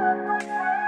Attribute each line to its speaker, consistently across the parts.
Speaker 1: Música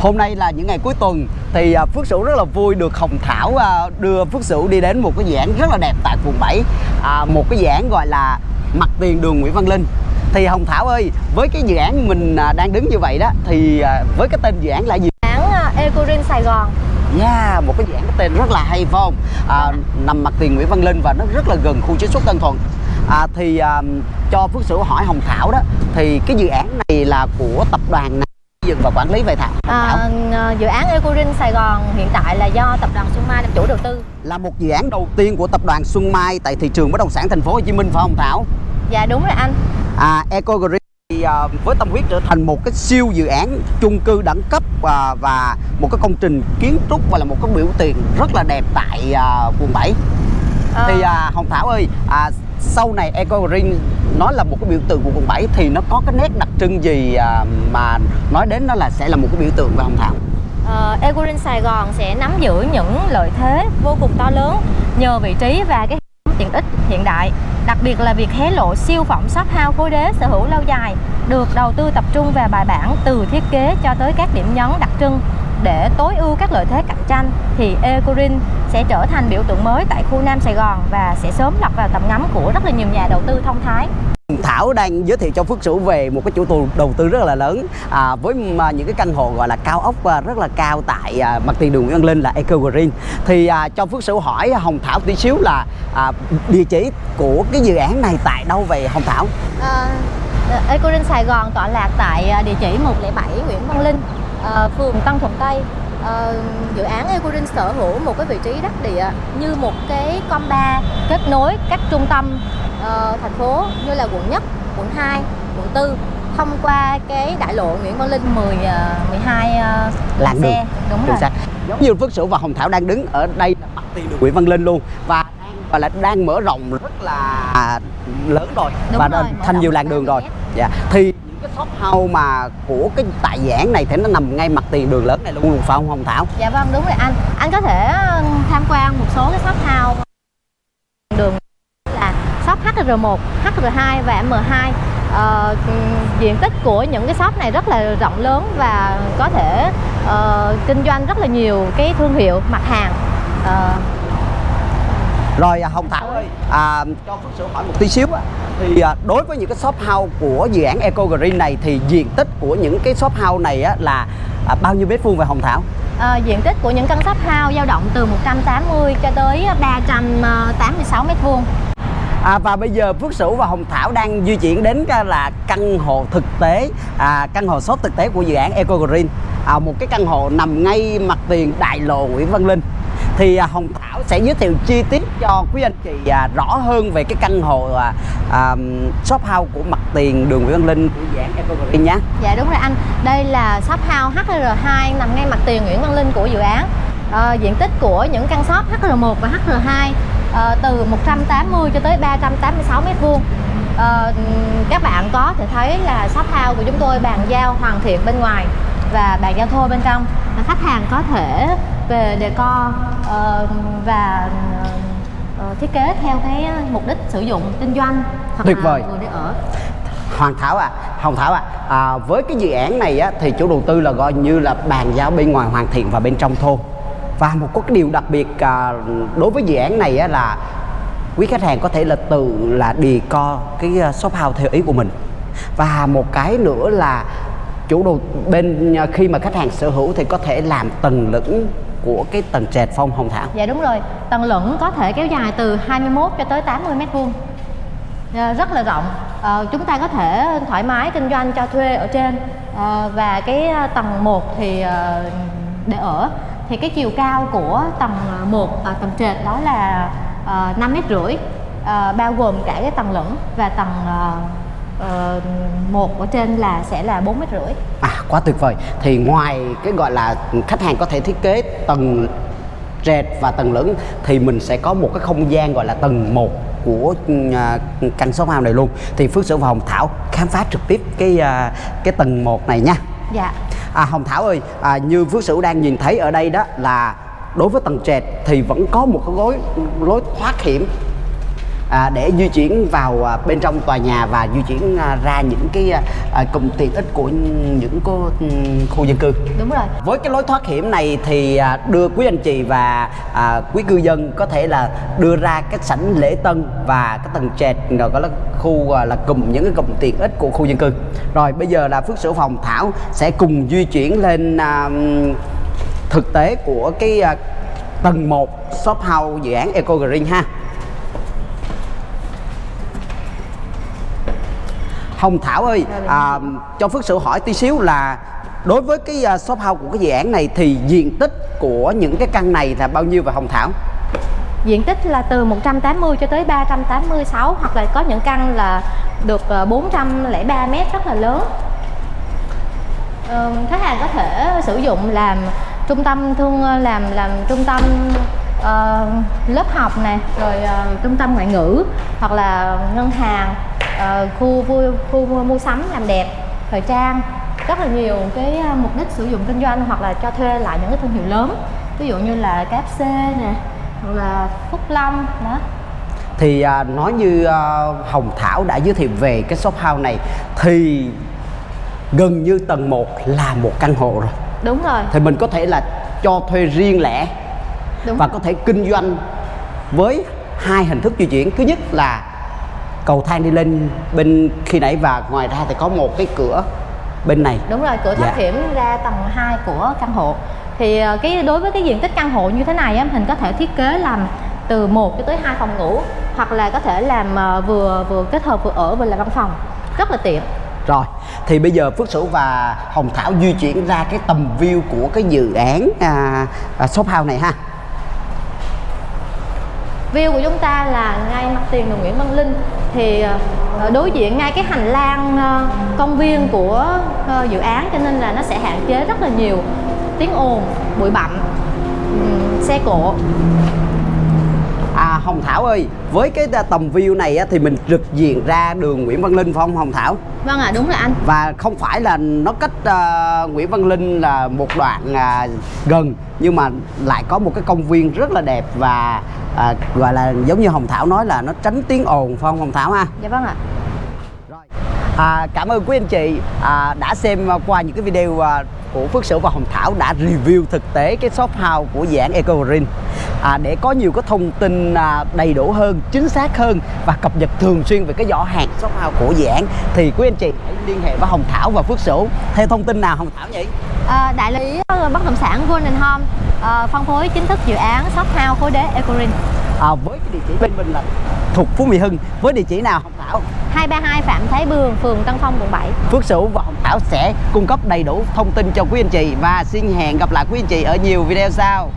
Speaker 1: Hôm nay là những ngày cuối tuần thì à, Phước Sửu rất là vui được Hồng Thảo à, đưa Phước Sửu đi đến một cái dự án rất là đẹp tại quận 7 à, Một cái dự án gọi là mặt tiền đường Nguyễn Văn Linh Thì Hồng Thảo ơi, với cái dự án mình à, đang đứng như vậy đó Thì với cái tên dự án là gì?
Speaker 2: Dự án Ecorin Sài Gòn
Speaker 1: Yeah, một cái dự án có tên rất là hay phải không? À, nằm mặt tiền Nguyễn Văn Linh và nó rất là gần khu chế xuất Tân Thuận à, Thì à, cho Phước Sửu hỏi Hồng Thảo đó Thì cái dự án này là của tập đoàn nào dựng và quản lý vậy Thảo?
Speaker 2: À, Dự án Ecorin Sài Gòn hiện tại là do tập đoàn Xuân Mai làm chủ đầu tư
Speaker 1: là một dự án đầu tiên của tập đoàn Xuân Mai tại thị trường bất động sản thành phố Hồ Chí Minh phải không Thảo?
Speaker 2: Dạ đúng rồi anh
Speaker 1: À, Eco Green thì à, với tâm huyết trở thành một cái siêu dự án chung cư đẳng cấp và, và một cái công trình kiến trúc và là một cái biểu tượng rất là đẹp tại à, quận 7.
Speaker 2: Ờ,
Speaker 1: Thì à, Hồng Thảo ơi, à, sau này Eco Green, nó là một cái biểu tượng của quận 7 thì nó có cái nét đặc trưng gì à, mà nói đến nó là sẽ là một cái biểu tượng về Hồng Thảo?
Speaker 2: Ờ, Eco Green Sài Gòn sẽ nắm giữ những lợi thế vô cùng to lớn nhờ vị trí và cái tiện ích hiện đại, đặc biệt là việc hé lộ siêu phẩm shop house khối đế sở hữu lâu dài, được đầu tư tập trung và bài bản từ thiết kế cho tới các điểm nhấn đặc trưng để tối ưu các lợi thế cạnh tranh thì Ecorin sẽ trở thành biểu tượng mới tại khu Nam Sài Gòn và sẽ sớm lọt vào tầm ngắm của rất là nhiều nhà đầu tư thông thái.
Speaker 1: Thảo đang giới thiệu cho Phước Sửu về một cái chủ đầu đầu tư rất là lớn à, với mà những cái căn hộ gọi là cao ốc à, rất là cao tại à, mặt tiền đường Nguyễn Văn Linh là Eco Green thì à, cho Phước Sửu hỏi Hồng Thảo tí xíu là à, địa chỉ của cái dự án này tại đâu về Hồng Thảo?
Speaker 2: À, Ecorin Sài Gòn tọa lạc tại à, địa chỉ 107 Nguyễn Văn Linh, à, phường Tân Thuận Tây. À, dự án Ecorin sở hữu một cái vị trí đắc địa như một cái comba kết nối các trung tâm ờ, thành phố như là quận nhất, quận 2, quận 4 thông qua cái đại lộ Nguyễn Văn Linh 10 à, 12 à,
Speaker 1: Làn
Speaker 2: xe.
Speaker 1: đường.
Speaker 2: Đúng
Speaker 1: Chính
Speaker 2: rồi.
Speaker 1: xác. giống như Phước Sửu và Hồng Thảo đang đứng ở đây là mặt tiền đường Nguyễn Văn Linh luôn và và là đang mở rộng rất là lớn rồi
Speaker 2: Đúng
Speaker 1: và
Speaker 2: rồi,
Speaker 1: thành nhiều làn đường rồi dạ thì cái shop house mà của cái tại giảng này thì nó nằm ngay mặt tiền đường lớn này luôn phải không Hồng Thảo
Speaker 2: Dạ vâng đúng rồi anh. Anh có thể ờ, tham quan một số cái shop house đường là shop HR1, HR2 và M2. Ờ, diện tích của những cái shop này rất là rộng lớn và có thể uh, kinh doanh rất là nhiều cái thương hiệu mặt hàng. Uh,
Speaker 1: rồi à, Hồng Thảo ơi, à, cho Phước Sửu hỏi một tí xíu á thì à, đối với những cái shop house của dự án Eco Green này thì diện tích của những cái shop house này á là à, bao nhiêu mét vuông về Hồng Thảo?
Speaker 2: ờ, diện tích của những căn shop house dao động từ 180 cho tới 386 mét vuông.
Speaker 1: À, và bây giờ Phước Sửu và Hồng Thảo đang di chuyển đến là căn hộ thực tế, à, căn hộ shop thực tế của dự án Eco Green, à, một cái căn hộ nằm ngay mặt tiền đại lộ Nguyễn Văn Linh. Thì à, Hồng Thảo sẽ giới thiệu chi tiết cho quý anh chị à, rõ hơn về cái căn hộ à, à, shop house của mặt tiền đường Nguyễn Văn Linh của dự án nhé.
Speaker 2: Dạ đúng rồi anh. Đây là shop house HR2 nằm ngay mặt tiền Nguyễn Văn Linh của dự án. À, diện tích của những căn shop HR1 và HR2 à, ờ, từ 180 cho tới 386 mét vuông. À, các bạn có thể thấy là shop house của chúng tôi bàn giao hoàn thiện bên ngoài và bàn giao thô bên trong. Và khách hàng có thể về decor ờ, và ờ, thiết kế theo cái mục đích sử dụng kinh doanh hoặc
Speaker 1: Tuyệt
Speaker 2: là
Speaker 1: vời.
Speaker 2: vừa để ở.
Speaker 1: Hoàng Thảo à, Hồng Thảo à, à với cái dự án này á, thì chủ đầu tư là gọi như là bàn giao bên ngoài hoàn thiện và bên trong thô và một có cái điều đặc biệt à, đối với dự án này á, là quý khách hàng có thể là tự là đi co cái à, shop house theo ý của mình và một cái nữa là chủ đầu bên à, khi mà khách hàng sở hữu thì có thể làm tầng lửng của cái tầng trệt phong Hồng Thảo.
Speaker 2: Dạ đúng rồi, tầng lửng có thể kéo dài từ 21 cho tới 80 mét vuông. Ờ, rất là rộng. À, chúng ta có thể thoải mái kinh doanh cho thuê ở trên. À, và cái tầng 1 thì để ở. Thì cái chiều cao của tầng 1 à, tầng trệt đó là uh, 5 mét rưỡi. Bao gồm cả cái tầng lửng và tầng ờ, một ở trên là sẽ là bốn mét rưỡi
Speaker 1: À quá tuyệt vời. Thì ngoài cái gọi là khách hàng có thể thiết kế tầng trệt và tầng lửng thì mình sẽ có một cái không gian gọi là tầng 1 của à, căn shop house này luôn. Thì Phước Sử và Hồng Thảo khám phá trực tiếp cái à, cái tầng 1 này nha.
Speaker 2: dạ
Speaker 1: À Hồng Thảo ơi, à, như Phước Sửu đang nhìn thấy ở đây đó là đối với tầng trệt thì vẫn có một cái lối lối thoát hiểm à, để di chuyển vào à, bên trong tòa nhà và di chuyển à, ra những cái à, cụm tiện ích của những cô, khu dân cư.
Speaker 2: đúng rồi
Speaker 1: Với cái lối thoát hiểm này thì à, đưa quý anh chị và à, quý cư dân có thể là đưa ra cái sảnh lễ tân và cái tầng trệt rồi có là khu à, là cụm những cái cụm tiện ích của khu dân cư. Rồi bây giờ là Phước Sửu Phòng Thảo sẽ cùng di chuyển lên à, thực tế của cái à, tầng 1 shop house dự án Eco Green ha. Hồng Thảo ơi, à, cho Phước sự hỏi tí xíu là đối với cái uh, shop house của cái dự án này thì diện tích của những cái căn này là bao nhiêu và Hồng Thảo?
Speaker 2: diện tích là từ 180 cho tới 386 hoặc là có những căn là được à, 403 mét rất là lớn ừ, khách hàng có thể sử dụng làm trung tâm thương ờ, làm làm trung tâm uh, lớp học này rồi uh, trung tâm ngoại ngữ hoặc là ngân hàng ờ, khu vui khu mua mua sắm làm đẹp thời trang rất là nhiều cái ờ, mục đích sử dụng kinh doanh hoặc là cho thuê lại những cái thương hiệu lớn ví dụ như là KFC nè hoặc là Phúc Long đó
Speaker 1: Thì à, nói như à, Hồng Thảo đã giới thiệu về cái shop house này thì gần như tầng 1 là một căn hộ rồi.
Speaker 2: đúng rồi
Speaker 1: Thì mình có thể là cho thuê riêng lẻ
Speaker 2: đúng
Speaker 1: và
Speaker 2: rồi.
Speaker 1: có thể kinh doanh với hai hình thức di chuyển. Thứ nhất là cầu thang đi lên bên khi nãy và ngoài ra thì có một cái cửa bên này.
Speaker 2: đúng rồi cửa thoát
Speaker 1: Dạ.
Speaker 2: hiểm ra tầng 2 của căn hộ thì ờ, cái đối với cái diện tích căn hộ như thế này á mình có thể thiết kế làm từ 1 cho tới 2 phòng ngủ hoặc là có thể làm ờ, vừa vừa kết hợp vừa ở vừa là văn phòng rất là tiện
Speaker 1: Rồi, thì bây giờ Phước Sửu và Hồng Thảo di chuyển ra cái tầm view của cái dự án à, à, shop house này ha.
Speaker 2: view của chúng ta là ngay mặt tiền đường Nguyễn Văn Linh thì ờ, đối diện ngay cái hành lang ờ, công viên của ờ, dự án, cho nên là nó sẽ hạn chế rất là nhiều tiếng ồn, bụi bặm xe cộ.
Speaker 1: Hồng Thảo ơi, với cái à, tầm view này á, thì mình trực diện ra đường Nguyễn Văn Linh phải không Hồng Thảo?
Speaker 2: vâng ạ đúng rồi anh
Speaker 1: Và không phải là nó cách à, Nguyễn Văn Linh là một đoạn à, gần nhưng mà lại có một cái công viên rất là đẹp và à, gọi là giống như Hồng Thảo nói là nó tránh tiếng ồn phải không Hồng Thảo ha?
Speaker 2: dạ vâng ạ
Speaker 1: Rồi. À, cảm ơn quý anh chị à, đã xem à, qua những cái video à, của Phước Sửu và Hồng Thảo đã review thực tế cái shop house của dự án Eco Green à, để có nhiều cái thông tin à, đầy đủ hơn, chính xác hơn và cập nhật thường xuyên về cái giỏ hàng shop house của dự án thì quý anh chị hãy liên hệ với Hồng Thảo và Phước Sửu. Theo thông tin nào Hồng Thảo nhỉ?
Speaker 2: À, đại lý ờ, bất động sản Golden Home ờ, phân phối chính thức dự án shop house khối đế Ecorin.
Speaker 1: À, với cái địa chỉ bên mình là thuộc Phú Mỹ Hưng. Với địa chỉ nào Hồng Thảo?
Speaker 2: 232 Phạm Thái Bường, phường Tân Phong, quận 7
Speaker 1: Phước Sửu và Hồng Thảo sẽ cung cấp đầy đủ thông tin cho quý anh chị và xin hẹn gặp lại quý anh chị ở nhiều video sau